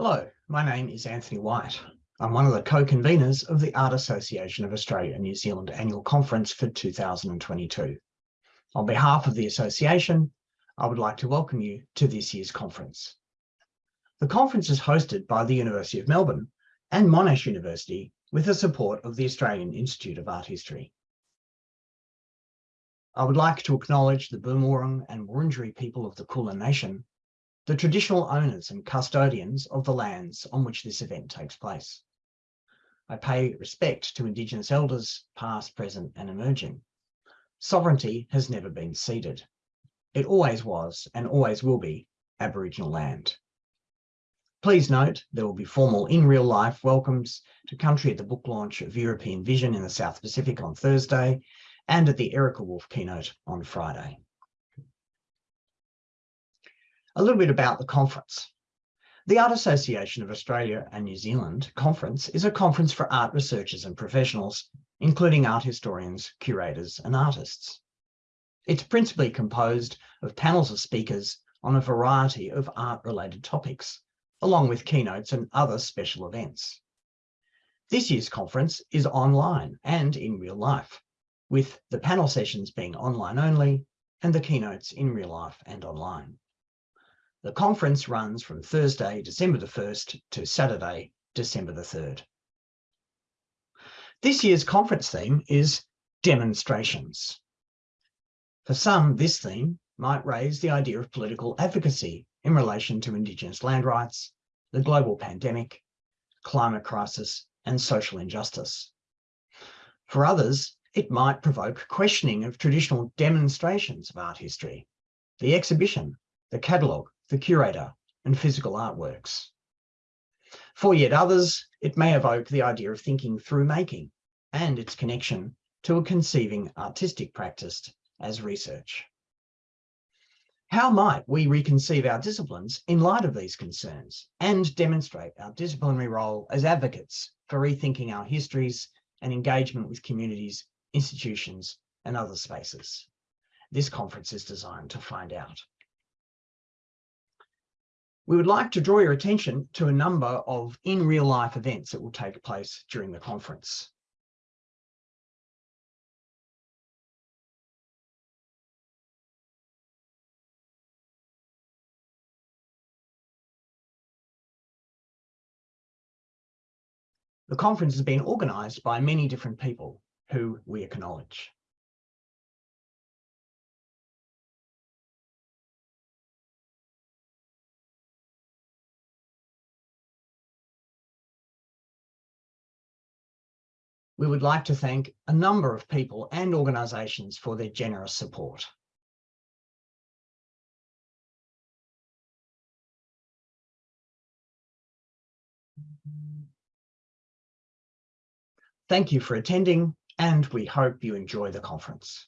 Hello, my name is Anthony White. I'm one of the co-conveners of the Art Association of Australia and New Zealand Annual Conference for 2022. On behalf of the association, I would like to welcome you to this year's conference. The conference is hosted by the University of Melbourne and Monash University with the support of the Australian Institute of Art History. I would like to acknowledge the Boonwurrung and Wurundjeri people of the Kulin Nation the traditional owners and custodians of the lands on which this event takes place. I pay respect to Indigenous elders, past, present and emerging. Sovereignty has never been ceded. It always was and always will be Aboriginal land. Please note there will be formal in real life welcomes to country at the book launch of European Vision in the South Pacific on Thursday and at the Erica Wolf keynote on Friday a little bit about the conference. The Art Association of Australia and New Zealand conference is a conference for art researchers and professionals, including art historians, curators and artists. It's principally composed of panels of speakers on a variety of art-related topics, along with keynotes and other special events. This year's conference is online and in real life, with the panel sessions being online only and the keynotes in real life and online. The conference runs from Thursday, December the 1st to Saturday, December the 3rd. This year's conference theme is demonstrations. For some, this theme might raise the idea of political advocacy in relation to Indigenous land rights, the global pandemic, climate crisis, and social injustice. For others, it might provoke questioning of traditional demonstrations of art history, the exhibition, the catalogue, the curator, and physical artworks. For yet others, it may evoke the idea of thinking through making and its connection to a conceiving artistic practice as research. How might we reconceive our disciplines in light of these concerns and demonstrate our disciplinary role as advocates for rethinking our histories and engagement with communities, institutions, and other spaces? This conference is designed to find out. We would like to draw your attention to a number of in real life events that will take place during the conference. The conference has been organised by many different people who we acknowledge. We would like to thank a number of people and organisations for their generous support. Thank you for attending and we hope you enjoy the conference.